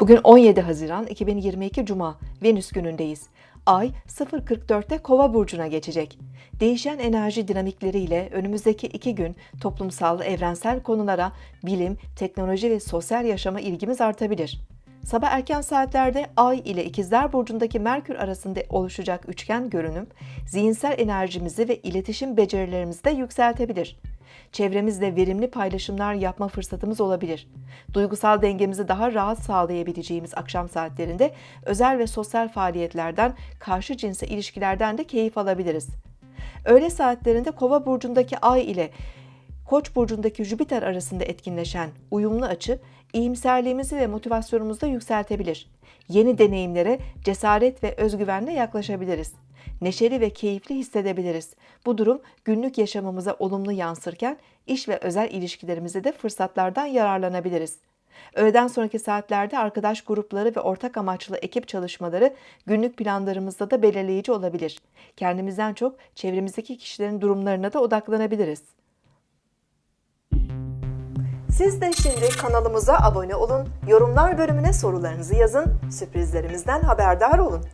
Bugün 17 Haziran 2022 Cuma, Venüs günündeyiz. Ay 0.44'te Kova burcuna geçecek. Değişen enerji dinamikleriyle önümüzdeki iki gün toplumsal, evrensel konulara, bilim, teknoloji ve sosyal yaşama ilgimiz artabilir. Sabah erken saatlerde Ay ile İkizler Burcu'ndaki Merkür arasında oluşacak üçgen görünüm, zihinsel enerjimizi ve iletişim becerilerimizi de yükseltebilir. Çevremizle verimli paylaşımlar yapma fırsatımız olabilir. Duygusal dengemizi daha rahat sağlayabileceğimiz akşam saatlerinde özel ve sosyal faaliyetlerden, karşı cinse ilişkilerden de keyif alabiliriz. Öğle saatlerinde Kova burcundaki Ay ile Koç burcundaki Jüpiter arasında etkinleşen uyumlu açı iyimserliğimizi ve motivasyonumuzu da yükseltebilir. Yeni deneyimlere cesaret ve özgüvenle yaklaşabiliriz. Neşeli ve keyifli hissedebiliriz. Bu durum günlük yaşamımıza olumlu yansırken iş ve özel ilişkilerimize de fırsatlardan yararlanabiliriz. Öğleden sonraki saatlerde arkadaş grupları ve ortak amaçlı ekip çalışmaları günlük planlarımızda da belirleyici olabilir. Kendimizden çok çevremizdeki kişilerin durumlarına da odaklanabiliriz. Siz de şimdi kanalımıza abone olun, yorumlar bölümüne sorularınızı yazın, sürprizlerimizden haberdar olun.